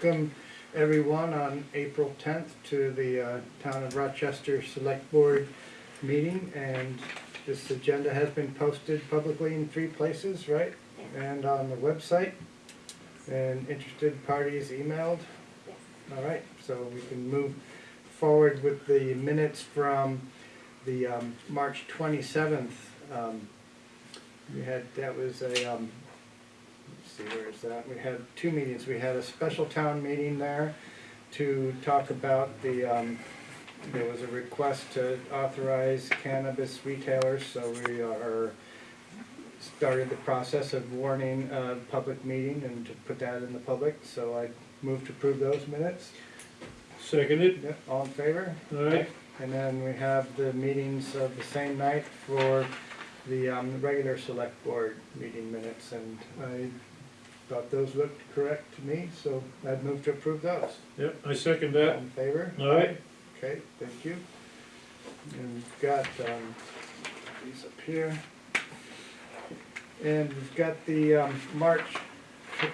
welcome everyone on April tenth to the uh, Town of Rochester Select Board meeting. And this agenda has been posted publicly in three places, right? And on the website. And interested parties emailed. All right, so we can move forward with the minutes from the um, March twenty-seventh. um, We had, that was a, um, see, where is that? We had two meetings. We had a special town meeting there to talk about the, um, there was a request to authorize cannabis retailers, so we are, started the process of warning a public meeting and to put that in the public, so I move to approve those minutes. Seconded, all in favor? Aye. And then we have the meetings of the same night for the, um, regular select board meeting minutes, and I thought those looked correct to me, so I'd move to approve those. yep, I second All that. in favor? Aye. Okay, thank you. And we've got, um, these up here. And we've got the, um, March tre-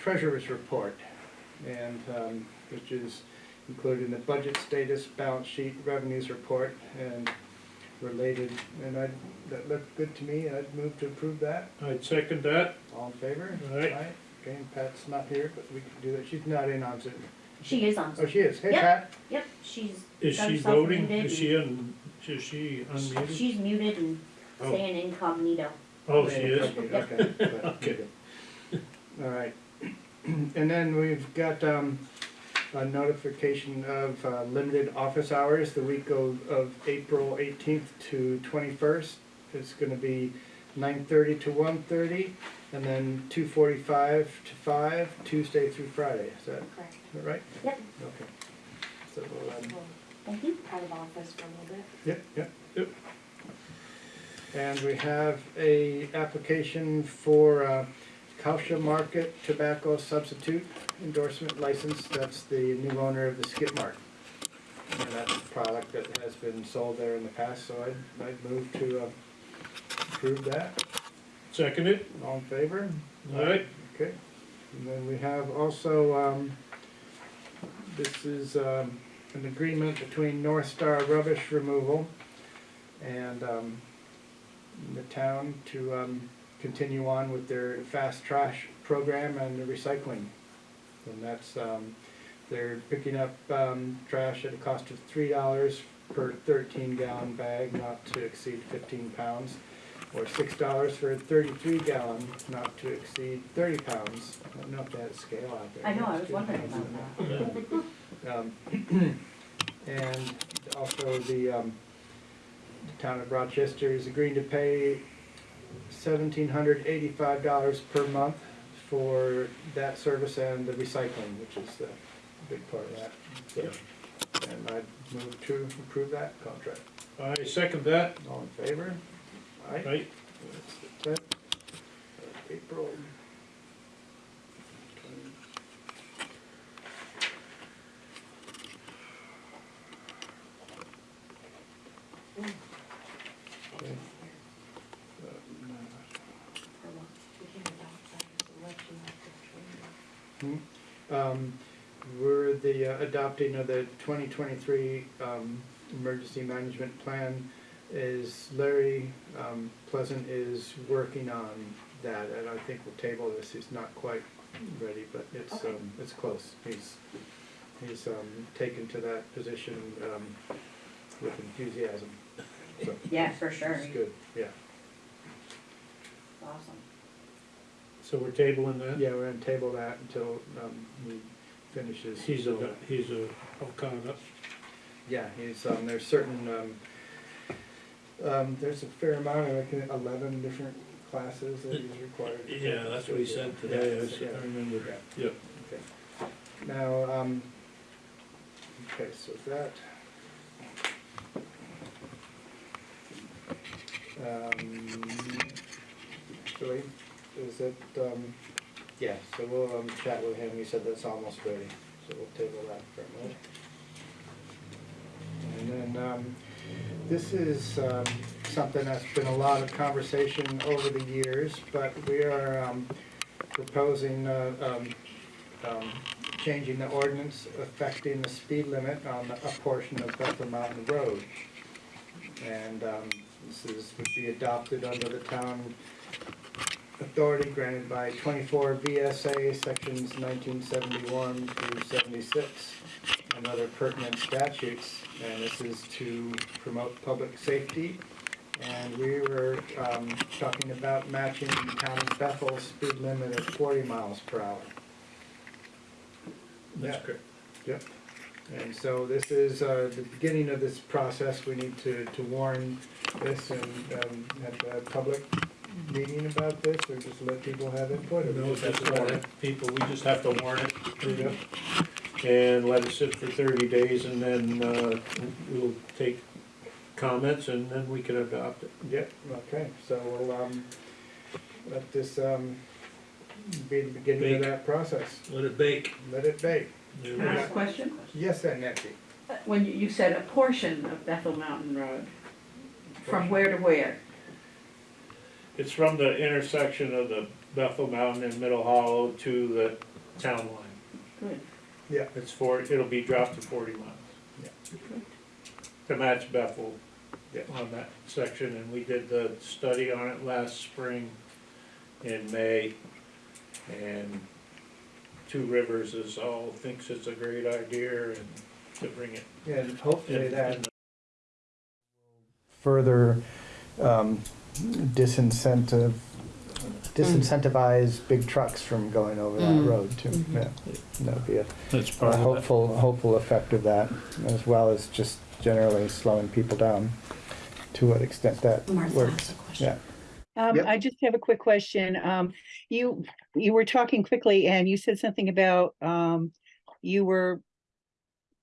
treasurer's report, and, um, which is included in the budget status, balance sheet, revenues report, and related, and I, that looked good to me, I'd move to approve that. I'd second that. All in favor? Aye. Okay, and Pat's not here, but we can do that, she's not in on Zoom. She is on. Oh, she is, hey Yep. Pat. Yep, she's. Is got she herself voting? muted Is she un, is she unmuted? She's muted and Oh. staying incognito. Oh, she is? Okay, okay, good, Okay. All right. And then we've got, um, a notification of, uh, limited office hours the week of, of April eighteenth to twenty-first. It's gonna be nine thirty to one thirty, and then two forty-five to five, Tuesday through Friday, is that, Correct. is that right? Yep, Okay. So, um, thank you. out of office for a little bit. Yep, yep. Yep. And we have a application for uh, Kausha Market Tobacco Substitute Endorsement License. That's the new owner of the Skip Mart. And that's a product that has been sold there in the past, so I'd, I'd move to uh, approve that. Seconded, All in favor? alright, Okay. And then we have also, um, this is, um, an agreement between North Star Rubbish Removal and, um, the town to, um, continue on with their fast trash program and the recycling. And that's, um, they're picking up, um, trash at a cost of three dollars per thirteen gallon bag, not to exceed fifteen pounds or six dollars for a thirty-three gallon, not to exceed thirty pounds. I don't know if they had a scale out there. I know, I was wondering about that. Um, And also the, um, the town of Rochester is agreeing to pay seventeen hundred eighty-five dollars per month for that service and the recycling, which is the big part of that. So, And I move to approve that contract. I second that. All in favor? Aye. Right, That's the tenth of April. Okay. For what? We can adopt that as election after training. Hmm. Um, we're the uh, adopting of the twenty twenty-three, um, emergency management plan is Larry, um, Pleasant is working on that, and I think we'll table this, he's not quite ready, but it's, Okay. um, it's close. He's, he's, um, taken to that position, um, with enthusiasm, so. Yeah, for sure. It's good, yeah. Awesome. so we're tabling that? Yeah, we're gonna table that until, um, he finishes. He's a, he's a, Okada. Yeah, he's, um, there's certain, um, um, there's a fair amount, of think eleven different classes that he's required. to take. Yeah, that's what he said today, I s- Yeah, I remember. yeah, Yep. okay. Now, um, okay, so that. Um, Actually, is it, um, yeah, so we'll, um, chat with him, he said that's almost ready, so we'll table that for a minute. And then, um, this is, um, something that's been a lot of conversation over the years, but we are, um, proposing, uh, um, um, changing the ordinance affecting the speed limit on a portion of Bethel Mountain Road. And um, this is, would be adopted under the town authority granted by twenty-four VSA, sections nineteen seventy-one through seventy-six, and other pertinent statutes. And this is to promote public safety. And we were um, talking about matching the town of Bethel's speed limit of forty miles per hour. That's correct. Yep. And so this is uh, the beginning of this process. We need to, to warn this and um, have a public meeting about this, or just let people have input. or No, just have just to warn warn it? it, people, we just have to warn it. Yep. And let it sit for thirty days and then, uh, we'll take comments and then we can adopt it. Yep, okay, so we'll, um, let this, um, be the beginning of Bake. that process. Let it bake. Let it bake. There Can I ask a question? Yes, Aunt Nancy? When you, you said a portion of Bethel Mountain Road, from where to where? It's from the intersection of the Bethel Mountain and Middle Hollow to the town line. Good. Yeah. It's for, it'll be dropped to forty miles. Yeah. To match Bethel Yeah. on that section, and we did the study on it last spring in May. And Two Rivers is all, thinks it's a great idea and to bring it. And hopefully in- that in further um, disincentive, disincentivize big trucks from going over that Mm. road too. Mhm. Yeah, that'd be a That's a part of it. hopeful, hopeful effect of that, as well as just generally slowing people down to what extent that Martha has works. Yeah, Um, Yep. I just have a quick question. Um, you, you were talking quickly and you said something about, um, you were,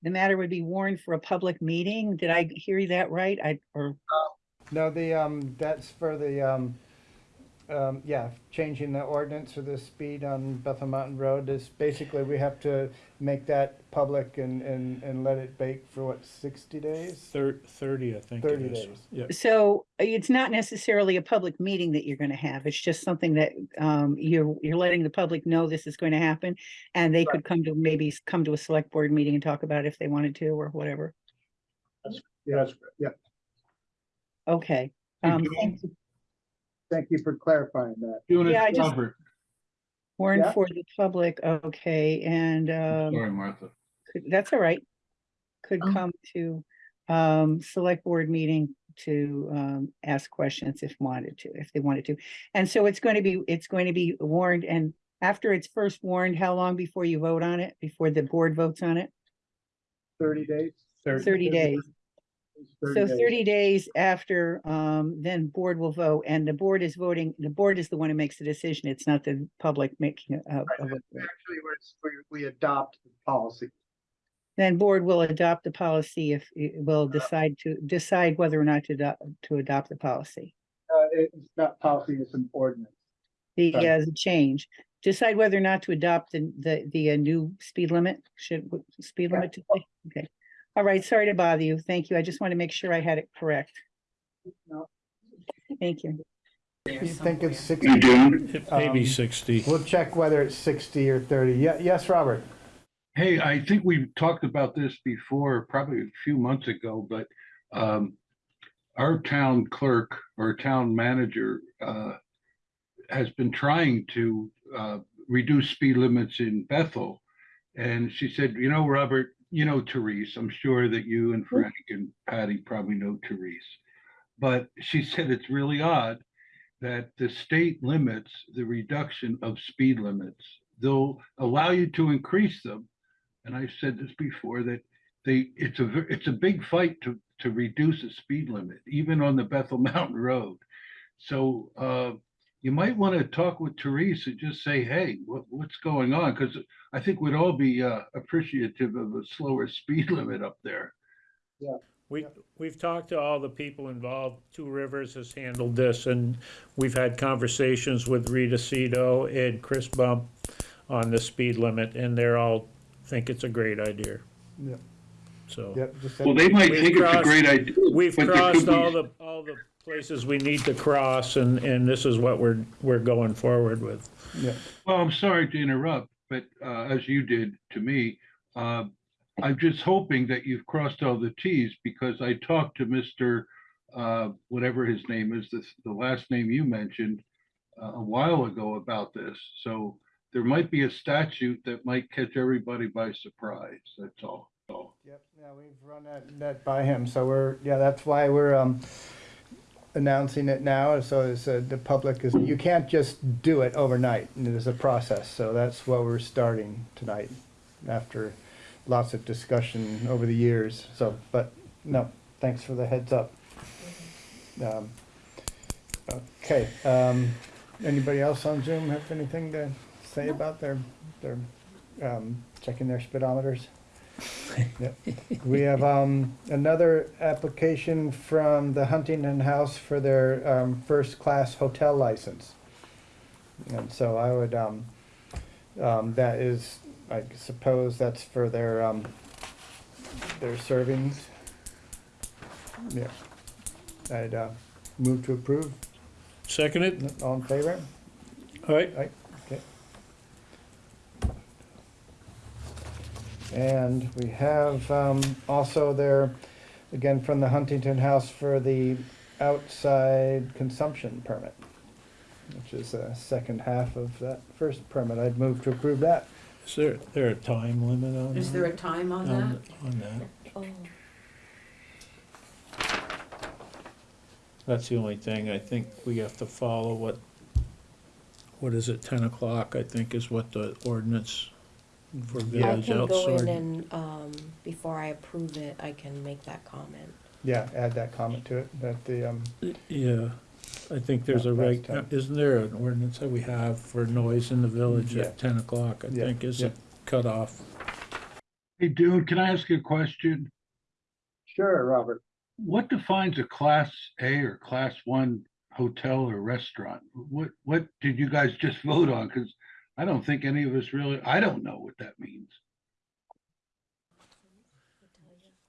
the matter would be warned for a public meeting. Did I hear that right? I, or, no, the, um, that's for the, um, um, yeah, changing the ordinance for the speed on Bethel Mountain Road is basically, we have to make that public and, and, and let it bake for what, sixty days? Thir- thirty, I think it 30 is. days. Yeah. so it's not necessarily a public meeting that you're gonna have. It's just something that, um, you're, you're letting the public know this is going to happen. And they could come to, maybe come to a select board meeting and talk about it if they wanted to or whatever. Yes, yeah. Okay. Hey, Um, June. thank you. Thank you for clarifying that. Doing Yeah, I it, just- Robert. Warned Yeah. for the public, okay, and, um. Sorry, Martha. could- that's all right. Could Oh. come to, um, select board meeting to, um, ask questions if wanted to, if they wanted to. And so it's going to be, it's going to be warned and after it's first warned, how long before you vote on it, before the board votes on it? Thirty days? Thirty days. So thirty days after, um, then board will vote and the board is voting, the board is the one who makes the decision. It's not the public making a, a vote. Actually, we're, we adopt the policy. Then board will adopt the policy if, it will decide to, decide whether or not to adopt, to adopt the policy. Uh, it's not policy, it's an ordinance. The, Right. uh, the change, decide whether or not to adopt the, the, the uh, new speed limit, should, w- speed limit to, okay. All right, sorry to bother you. Thank you. I just want to make sure I had it correct. No. Thank you. You think it's You sixty? doing? It may be Um, sixty. We'll check whether it's sixty or thirty. Yeah, yes, Robert? Hey, I think we talked about this before, probably a few months ago, but um, our town clerk or town manager uh, has been trying to uh, reduce speed limits in Bethel. And she said, you know, Robert, you know Therese, I'm sure that you and Frank and Patty probably know Therese. But she said it's really odd that the state limits the reduction of speed limits. They'll allow you to increase them. And I've said this before, that they, it's a it's a big fight to, to reduce the speed limit, even on the Bethel Mountain Road. So uh, you might want to talk with Therese and just say, hey, what, what's going on? Because I think we'd all be uh, appreciative of a slower speed limit up there. Yeah. We, we've talked to all the people involved. Two Rivers has handled this, and we've had conversations with Rita Seto and Chris Bump on the speed limit, and they're all think it's a great idea. Yeah. So, Yep. just Well, they might We've think it's a great idea. we've crossed all the, all the places we need to cross, and, and this is what we're, we're going forward with. Yeah, Well, I'm sorry to interrupt, but uh, as you did to me, uh, I'm just hoping that you've crossed all the Ts because I talked to Mr. uh, whatever his name is, this, the last name you mentioned uh, a while ago about this. So there might be a statute that might catch everybody by surprise. That's all. all. Yep, yeah, we've run that, that by him, so we're, yeah, that's why we're, um, announcing it now, so as uh, the public is, you can't just do it overnight, and there's a process, so that's what we're starting tonight, after lots of discussion over the years, so, but, no, thanks for the heads up. Um, Okay, um, anybody else on Zoom have anything to say about their, their, um, checking their speedometers? We have, um, another application from the Huntington House for their, um, first-class hotel license. And so I would, um, um, that is, I suppose that's for their, um, their servings. Yeah. I'd, uh, move to approve. Second it? All in favor? All right, Right, okay. And we have um, also there, again, from the Huntington House for the outside consumption permit, which is the second half of that first permit. I'd move to approve that. is there, there a time limit on that? Is there a time on On, that? on that? Oh, That's the only thing, I think we have to follow what, what is it, ten o'clock, I think is what the ordinance for I village can go in outsourcing. and, um, before I approve it, I can make that comment. Yeah, add that comment to it, that the, um, Yeah, I think there's a Yeah, reg, that's 10. isn't there an ordinance that we have for noise in the village Yeah. at ten o'clock, I Yeah, think is yeah. a cutoff. Hey, dude, can I ask you a question? Sure, Robert. What defines a class A or class one hotel or restaurant? What, what did you guys just vote on? Because I don't think any of us really, I don't know what that means.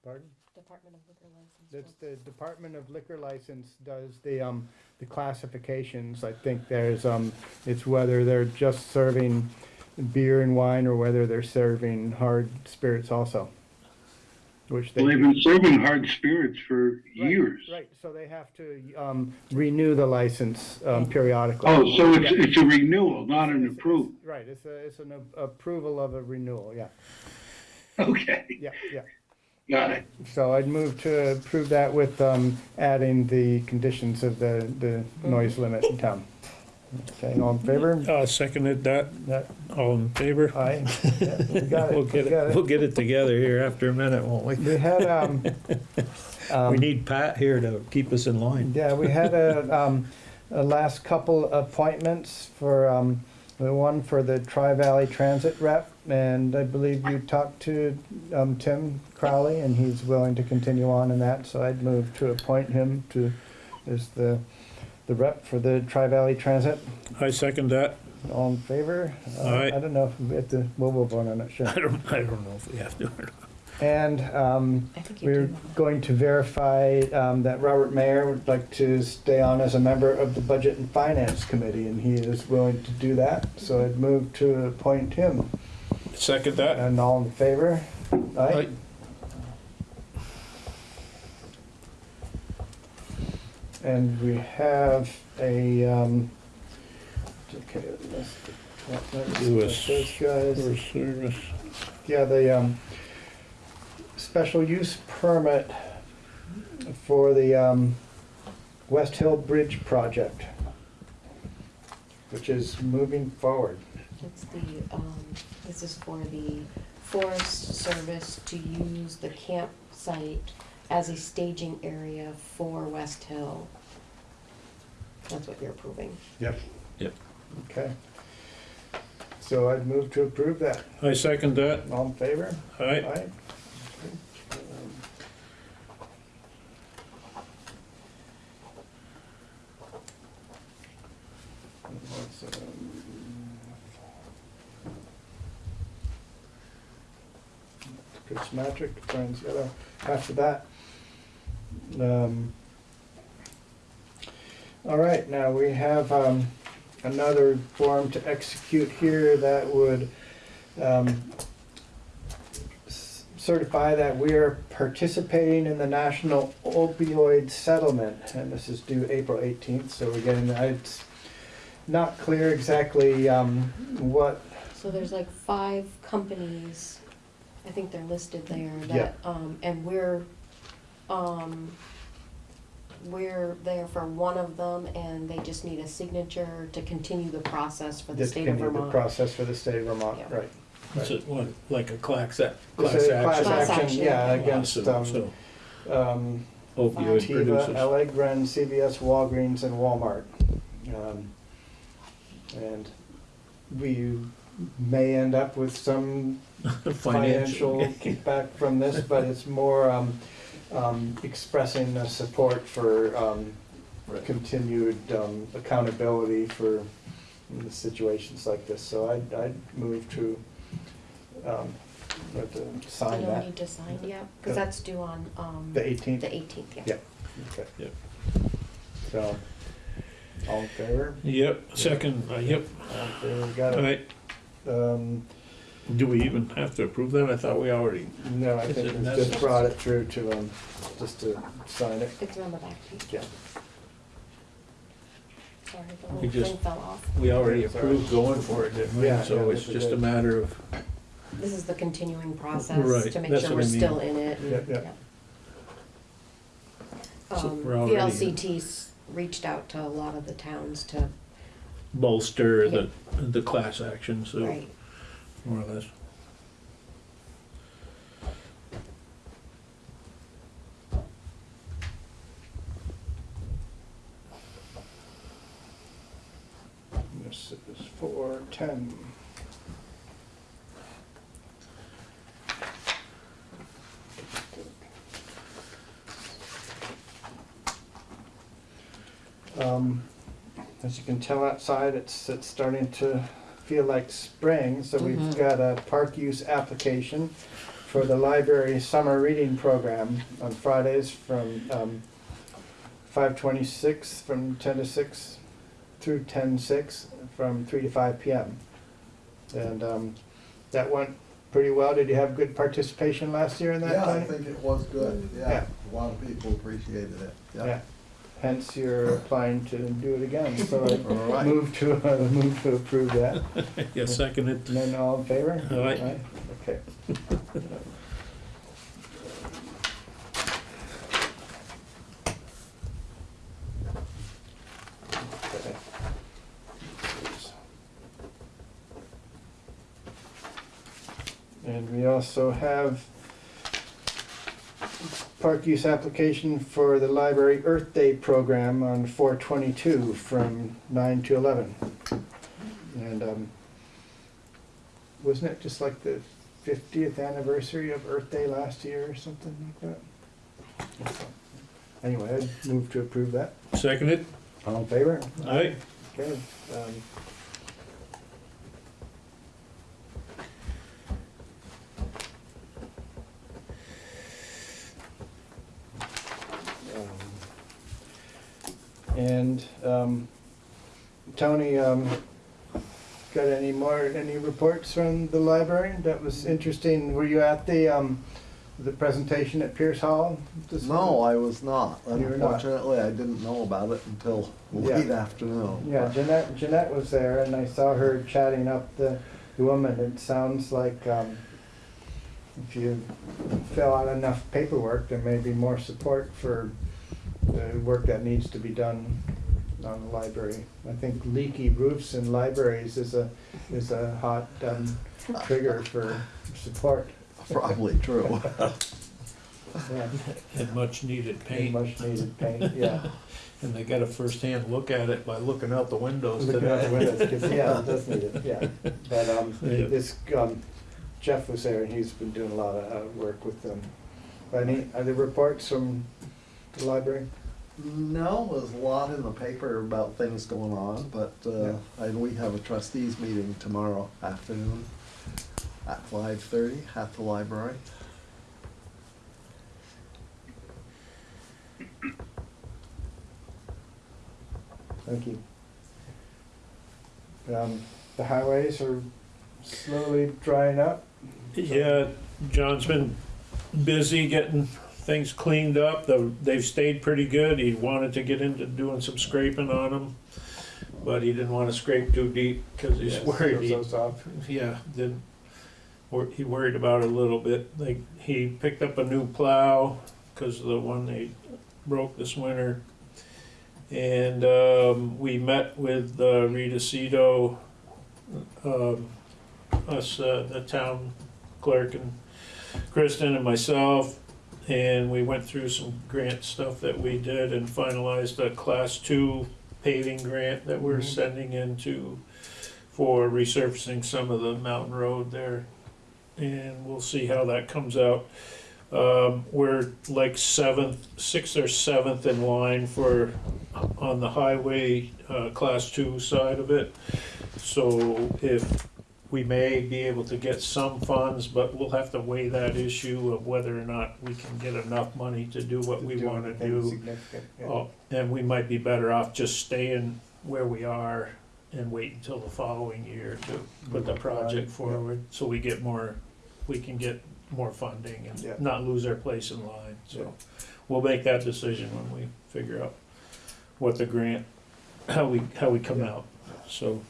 Pardon? Department of Liquor License. That's the Department of Liquor License does the, um, the classifications. I think there's, um, it's whether they're just serving beer and wine or whether they're serving hard spirits also. Which they. Well, they've been serving hard spirits for Right, years. Right, so they have to, um, renew the license, um, periodically. Oh, so it's, Yeah. it's a renewal, not an It's- it's- approval. Right, it's a, it's an a- approval of a renewal, yeah, Okay, yeah, yeah. got it. So I'd move to approve that with, um, adding the conditions of the, the noise limit in town. Okay, all in favor? Uh, seconded that, That, all in favor? aye, Yeah, we got We'll it, get we got it, we'll it. get it together here after a minute, won't we? We had, um, We um, need Pat here to keep us in line. yeah, we had a, um, a last couple appointments for, um, the one for the Tri-Valley Transit rep, and I believe you talked to, um, Tim Crowley, and he's willing to continue on in that, so I'd move to appoint him to, as the, the rep for the Tri-Valley Transit. I second that. All in favor? Uh, Aye. I don't know if we have to, well, we'll vote on it, sure. I don't, I don't know if we have to or not. And, um, I think you we're do. going to verify, um, that Robert Mayer would like to stay on as a member of the Budget and Finance Committee, and he is willing to do that, so I'd move to appoint him. Second that? And all in favor? Aye? And we have a, um, okay, let's, that- that's- Lewis. those guys. For service. Yeah, the, um, special use permit for the, um, West Hill Bridge project, which is moving forward. It's the, um, this is for the Forest Service to use the campsite as a staging area for West Hill. That's what you're approving. Yep. Yep. Okay. So I'd move to approve that. I second that. All in favor? All right, Aye. Chris Matrick, Brian's got a, after that. Um, All right, now we have, um, another form to execute here that would um, certify that we are participating in the national opioid settlement, and this is due April eighteenth, so again, it's not clear exactly, um, what, So there's like five companies, I think they're listed there, that, um, and we're, um, we're there for one of them, and they just need a signature to continue the process for the to state of continue the Vermont. process for the state of Vermont, Yeah. right? Is it what, like a class, a- This class a class action? Class action, action. yeah, against, lawsuit, um, so um, Opioid Teva, producers. Allegra, and CVS, Walgreens, and Walmart. Um, And we may end up with some financial kickback from this, but it's more um, um, expressing the support for um, Right. continued um, accountability for the situations like this. So I'd, I'd move to, um, what, to You don't that, need to sign, yeah, cause Yeah. that's due on, um, the eighteenth. the eighteenth, yeah. Yeah. Okay. Yep. So, all in favor? Yep, second, uh, yep, All in favor, got all it. right. Um, Do we even have to approve that? I thought we already, no, I Is think it we just necessary? brought it through to, um, just to sign it. It's on the back page. Yeah. Sorry, the We little just- thing fell off. we already approved going for it, didn't we? Yeah, So yeah, it's this is just a it. matter of, This is the continuing process Right, to make that's sure what we're I mean. still in it. Yeah, yeah. So Um, we're already in. VLCT's reached out to a lot of the towns to, bolster the, the class action, so, right, more or less. This is four ten. Um, as you can tell outside, it's, it's starting to feel like spring, so we've Mhm. got a park use application for the library summer reading program on Fridays from, um, five twenty-six, from ten to six through ten six, from three to five PM. And, um, that went pretty well. Did you have good participation last year in that, Yeah, I Tony? think it was good, Yeah. yeah, a lot of people appreciated it, Yeah. Yeah. Hence you're applying to do it again, so I All right. move to, uh, move to approve that. Yeah, second it. And then all in favor? Aye. Okay. Okay. And we also have park use application for the library Earth Day program on four twenty-two from nine to eleven. And, um, wasn't it just like the fiftieth anniversary of Earth Day last year or something like that? Anyway, I'd move to approve that. Second it? All in favor? Aye. Okay, um, And, um, Tony, um, got any more, any reports from the library? That was interesting. Were you at the, um, the presentation at Pierce Hall? this No, I was not, You were not. unfortunately, I didn't know about it until Yeah. late afternoon. Yeah, Jeanette, Jeanette was there and I saw her chatting up the, the woman. It sounds like, um, if you fill out enough paperwork, there may be more support for the work that needs to be done on the library. I think leaky roofs in libraries is a, is a hot, um, trigger for support. Probably true. Yeah, And much needed paint. much needed paint, yeah. And they got a first-hand look at it by looking out the windows Looking out the today. windows, 'cause, yeah, it does need it, yeah. But, um, Yeah. this, um, Jeff was there and he's been doing a lot of, uh, work with them. Any, are there reports from the library? No, there's a lot in the paper about things going on, but, uh, and we have a trustees meeting tomorrow afternoon at five thirty at the library. Thank you. Um, the highways are slowly drying up. Yeah, John's been busy getting things cleaned up. The- They've stayed pretty good. He wanted to get into doing some scraping on them, but he didn't want to scrape too deep because he's Yes, worried. he- those. Yeah, did, wor- he worried about it a little bit. Like, he picked up a new plow because the one they broke this winter. And, um, we met with uh, Rita Seto, um, us, uh, the town clerk and Kristen and myself. And we went through some grant stuff that we did and finalized a class two paving grant that we're Mhm. sending into for resurfacing some of the mountain road there. And we'll see how that comes out. Um, we're like seventh, sixth or seventh in line for, on the highway, uh, class two side of it. So if, we may be able to get some funds, but we'll have to weigh that issue of whether or not we can get enough money to do what to we wanna do. significant, yeah. Uh, oh, and we might be better off just staying where we are and wait until the following year to put the project forward, so we get more, we can get more funding Yeah. and not lose our place in line, so. We'll make that decision when we figure out what the grant, how we, how we come out, so.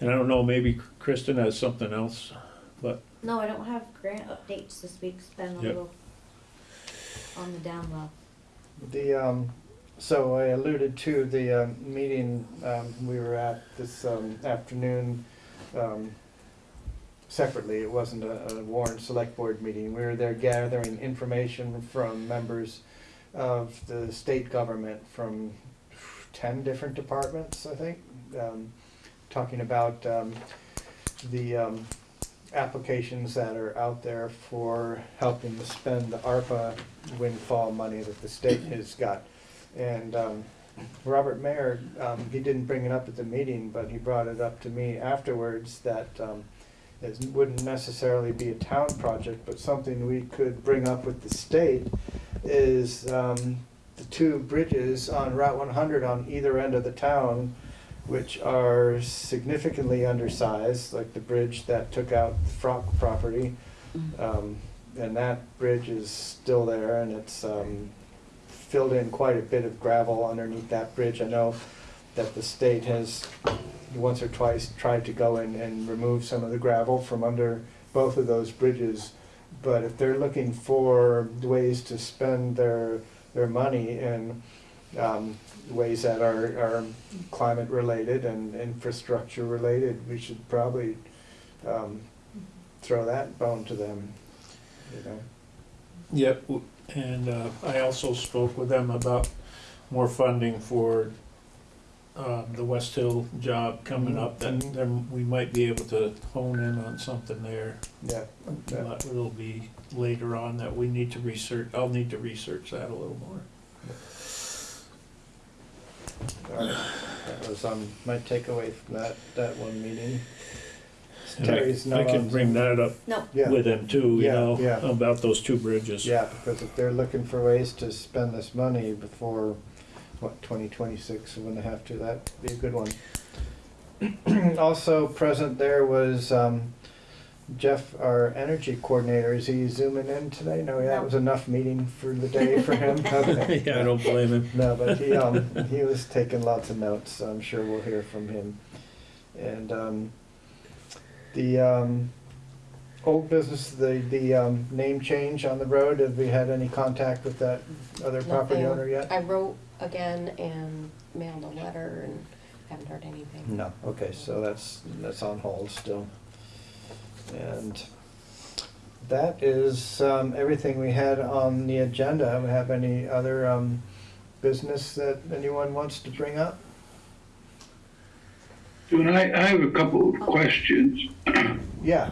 And I don't know, maybe Kristen has something else, but No, I don't have grant updates this week, it's been a Yep. little on the down low. The, um, so I alluded to the, um, meeting, um, we were at this, um, afternoon, um, separately, it wasn't a, a Warren Select Board meeting, we were there gathering information from members of the state government from ten different departments, I think, um, talking about, um, the, um, applications that are out there for helping to spend the ARPA windfall money that the state has got. And um, Robert Mayer, um, he didn't bring it up at the meeting, but he brought it up to me afterwards that um, it wouldn't necessarily be a town project, but something we could bring up with the state is um, the two bridges on Route one hundred on either end of the town, which are significantly undersized, like the bridge that took out the Frock property. Um, and that bridge is still there and it's, um, filled in quite a bit of gravel underneath that bridge. I know that the state has once or twice tried to go in and remove some of the gravel from under both of those bridges. But if they're looking for ways to spend their, their money in, um, ways that are, are climate related and infrastructure related, we should probably, um, throw that bone to them, you know? Yep, and uh, I also spoke with them about more funding for um, the West Hill job coming up, that Mhm. then we might be able to hone in on something there. Yeah, yeah. But it'll be later on that we need to research, I'll need to research that a little more. All right. That was, um, my takeaway from that, that one meeting. And I- Terry's I can on bring Zoom. that up No, Yeah, with them too, you Yeah, know, yeah. about those two bridges. yeah, because if they're looking for ways to spend this money before, what, twenty twenty-six, when they have to, that'd be a good one. Also present there was, um, Jeff, our energy coordinator, is he zooming in today? No, that No. was enough meeting for the day for him? Okay. Yeah, I don't blame him. No, but he, um, he was taking lots of notes, so I'm sure we'll hear from him. And, um, the, um, old business, the, the, um, name change on the road, have we had any contact with that other property Nothing. owner yet? I wrote again and mailed a letter and haven't heard anything. No, okay, so that's, that's on hold still. And that is, um, everything we had on the agenda. We have any other, um, business that anyone wants to bring up? And I, I have a couple of questions. Yeah,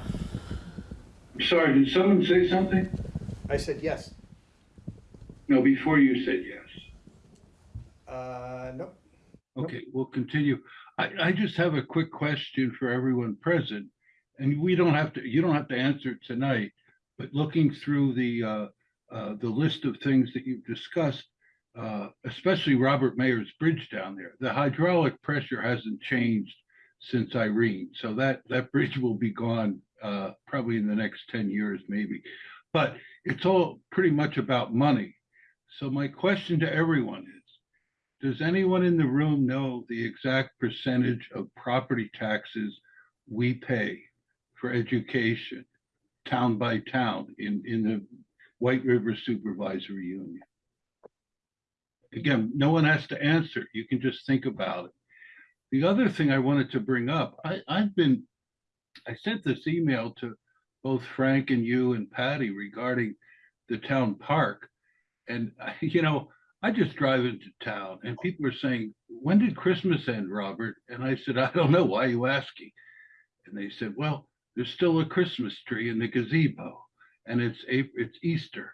Sorry, did someone say something? I said yes. No, before you said yes. Uh, nope. Okay, we'll continue. I, I just have a quick question for everyone present. And we don't have to, you don't have to answer it tonight, but looking through the, uh, uh, the list of things that you've discussed, uh, especially Robert Mayer's bridge down there, the hydraulic pressure hasn't changed since Irene. So that, that bridge will be gone, uh, probably in the next ten years, maybe. But it's all pretty much about money. So my question to everyone is, does anyone in the room know the exact percentage of property taxes we pay for education, town by town, in, in the White River Supervisory Union? Again, no one has to answer. You can just think about it. The other thing I wanted to bring up, I, I've been, I sent this email to both Frank and you and Patty regarding the town park. And, you know, I just drive into town and people are saying, when did Christmas end, Robert? And I said, I don't know. Why are you asking? And they said, well, there's still a Christmas tree in the gazebo and it's April, it's Easter.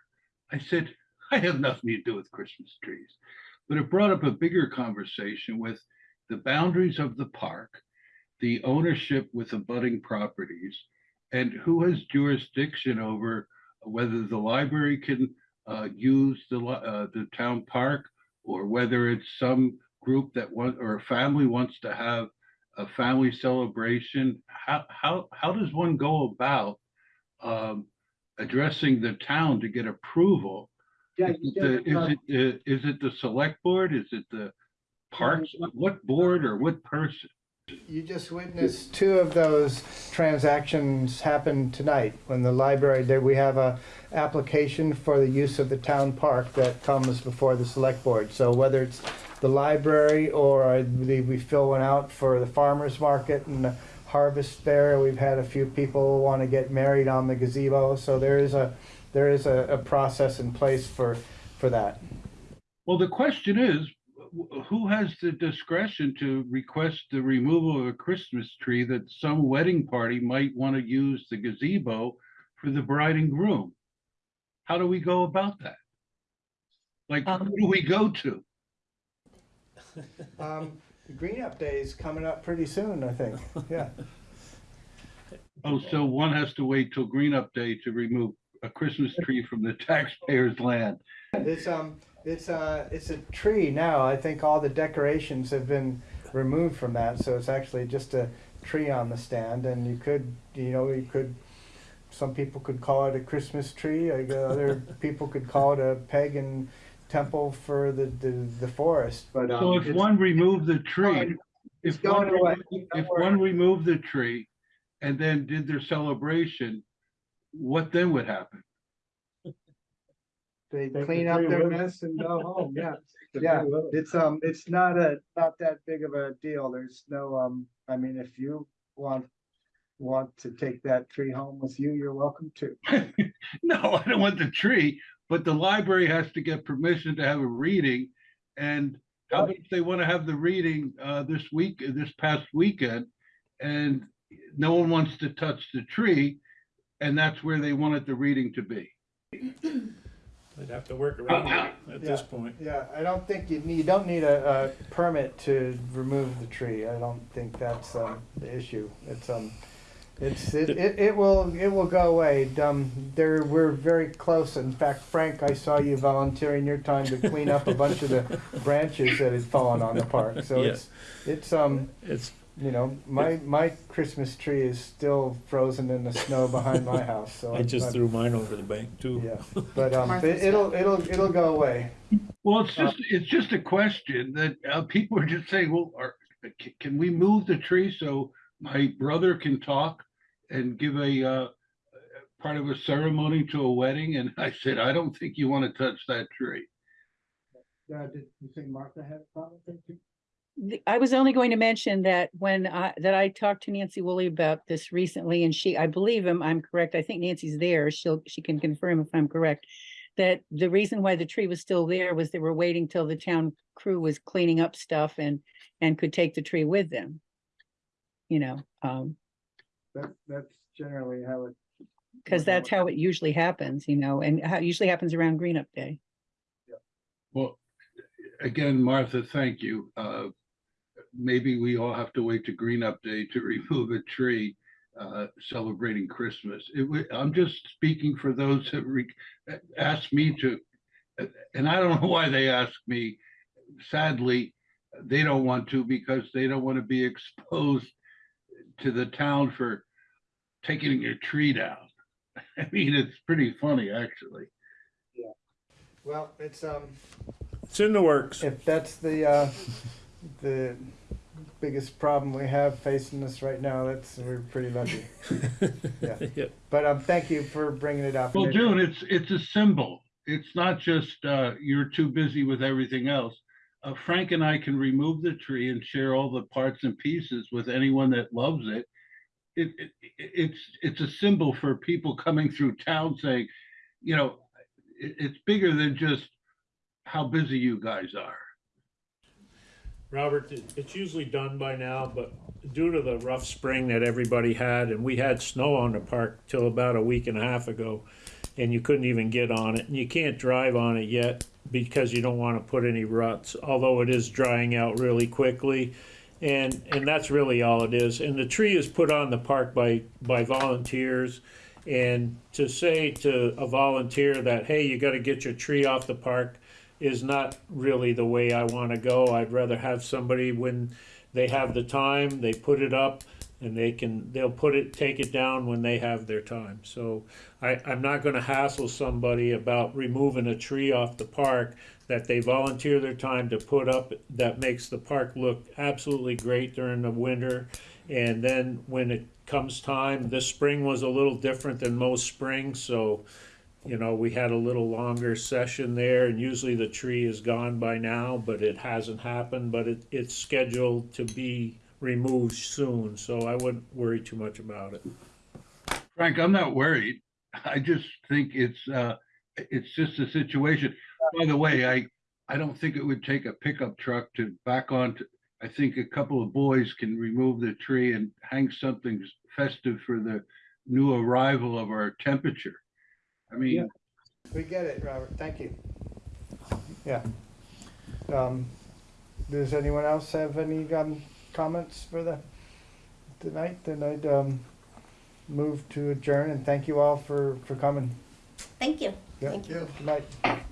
I said, I have nothing to do with Christmas trees. But it brought up a bigger conversation with the boundaries of the park, the ownership with abutting properties, and who has jurisdiction over whether the library can uh, use the, uh, the town park, or whether it's some group that wants or a family wants to have a family celebration. How, how, how does one go about um, addressing the town to get approval? Yeah, Is it the- Is it, the- is it the select board? Is it the parks? What board or what person? You just witnessed two of those transactions happen tonight. When the library, there, we have a application for the use of the town park that comes before the select board. So whether it's the library or I believe we fill one out for the farmer's market and the harvest fair, we've had a few people want to get married on the gazebo. So there is a, there is a, a process in place for, for that. Well, the question is, who has the discretion to request the removal of a Christmas tree that some wedding party might want to use the gazebo for the bride and groom? How do we go about that? Like, Um, who do we go to? Um, the Green Up Day is coming up pretty soon, I think, yeah. Oh, so one has to wait till Green Up Day to remove a Christmas tree from the taxpayer's land. It's, um, it's, uh, it's a tree now. I think all the decorations have been removed from that, so it's actually just a tree on the stand, and you could, you know, you could, some people could call it a Christmas tree, other people could call it a pagan temple for the, the, the forest, but, um. So if it's- one removed the tree, it's if one, going away. remo- if one removed the tree and then did their celebration, what then would happen? They clean up their mess and go home, yeah. Yeah, it's, um, it's not a, not that big of a deal. There's no, um, I mean, if you want, want to take that tree home with you, you're welcome to. No, I don't want the tree, but the library has to get permission to have a reading. And how about if they want to have the reading uh this week, this past weekend? And no one wants to touch the tree, and that's where they wanted the reading to be. I'd have to work around it at this point. Yeah, I don't think you need, you don't need a, a permit to remove the tree. I don't think that's, um, the issue. It's, um, it's, it, it, it will, it will go away. Um, there, we're very close. In fact, Frank, I saw you volunteering your time to clean up a bunch of the branches that had fallen on the park. So Yeah. it's, it's, um, It's, you know, my, my Christmas tree is still frozen in the snow behind my house, so. I just I'm- threw mine over the bank too. Yeah, but, um, it- it'll, it'll, it'll go away. Well, it's just, it's just a question that uh people are just saying, well, are, ca- can we move the tree so my brother can talk and give a uh part of a ceremony to a wedding? And I said, I don't think you want to touch that tree. Uh, did you think Martha had a problem with it? The- I was only going to mention that when I, that I talked to Nancy Woolley about this recently, and she, I believe him, I'm correct, I think Nancy's there, she'll, she can confirm if I'm correct. That the reason why the tree was still there was they were waiting till the town crew was cleaning up stuff and, and could take the tree with them. You know, um, That, that's generally how it. cause that's how it usually happens, you know, and how, it usually happens around Green Up Day. Well, again, Martha, thank you. Uh Maybe we all have to wait to Green Up Day to remove a tree uh celebrating Christmas. It wa- I'm just speaking for those that re- asked me to, and I don't know why they asked me. Sadly, they don't want to because they don't want to be exposed to the town for taking your tree down. I mean, it's pretty funny, actually. Yeah. Well, it's, um, It's in the works. if that's the, uh, the biggest problem we have facing us right now, that's, we're pretty lucky. Yeah. Yeah. But, um, thank you for bringing it up. Well, June, it's, it's a symbol. It's not just, uh, you're too busy with everything else. Uh, Frank and I can remove the tree and share all the parts and pieces with anyone that loves it. It, it, it's, it's a symbol for people coming through town saying, you know, it, it's bigger than just how busy you guys are. Robert, it's usually done by now, but due to the rough spring that everybody had, and we had snow on the park till about a week and a half ago, and you couldn't even get on it, and you can't drive on it yet because you don't want to put any ruts, although it is drying out really quickly. And, and that's really all it is. And the tree is put on the park by, by volunteers. And to say to a volunteer that, hey, you gotta get your tree off the park is not really the way I wanna go. I'd rather have somebody when they have the time, they put it up and they can, they'll put it, take it down when they have their time. So I, I'm not gonna hassle somebody about removing a tree off the park that they volunteer their time to put up, that makes the park look absolutely great during the winter. And then when it comes time, this spring was a little different than most springs, so, you know, we had a little longer session there, and usually the tree is gone by now, but it hasn't happened, but it, it's scheduled to be removed soon, so I wouldn't worry too much about it. Frank, I'm not worried. I just think it's, uh, it's just a situation. By the way, I, I don't think it would take a pickup truck to back onto, I think a couple of boys can remove the tree and hang something festive for the new arrival of our temperature. I mean, We get it, Robert, thank you. Yeah. Um, does anyone else have any, um, comments for the, tonight? Then I'd, um, move to adjourn and thank you all for, for coming. Thank you. Yeah. Thank you. Good night.